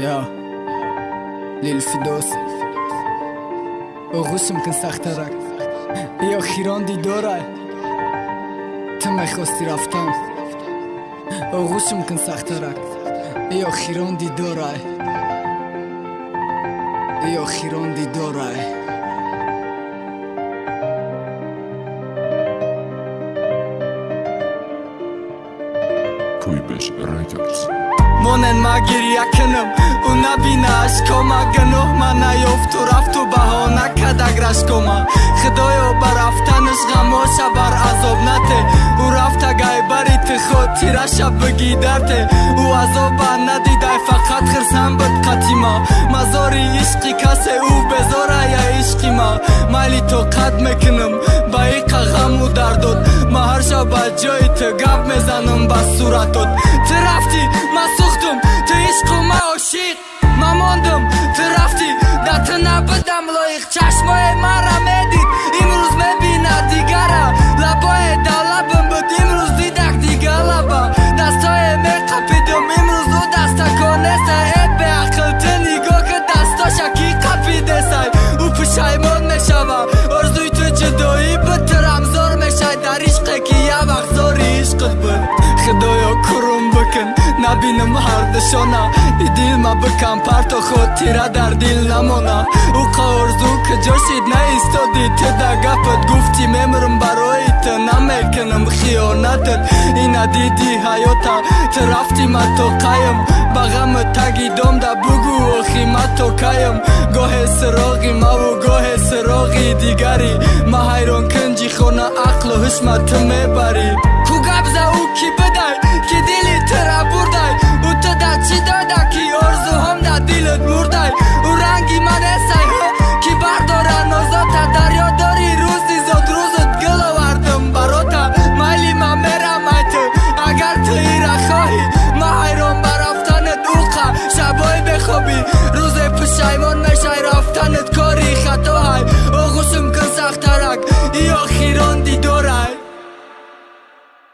Я Лил Фидос оғӯшим кун сахтарак ё хирон дидорай ту мехости рафтан оғӯшим кун сахтарак ё хирон дидорай ё хирон дидорай Kuibeş Records Монен магирия кунам ӯ набина ашкома гуноҳ ма наёфту рафту баҳона кадак рашкома худоё ба рафтанаш ғамоша бар азоб нате. Ӯ рафта гайбари ту хотираша бигидарте ӯ азоба надидай фақат хирсам буд қатима мазори ишқи касе ӯ безорая ишқи ма. Майли тоқат мекунам ба иқа ғаму дардод. Ма ба ҷои ту гап мезанам ба суратот. Ту рафтӣ ма набинам ҳардушона дилма бикам парто хотира дар дил намона. Ӯ қаорзу куҷо шид наистоди ту да гапат гуфтӣ мемурм барои ту намекунам хиёнатат. Ина диди ҳаёта ту рафтӣ ма то қаям ба ғаму таги домда бугу охи ма то каям. Гоҳе суроғи маву гоҳе суроғи дигари. Ма ҳайрон кунҷи хона ақлу ҳушма ту мебарӣ. Ку гап за ӯ ки Tartarak y Ojirondi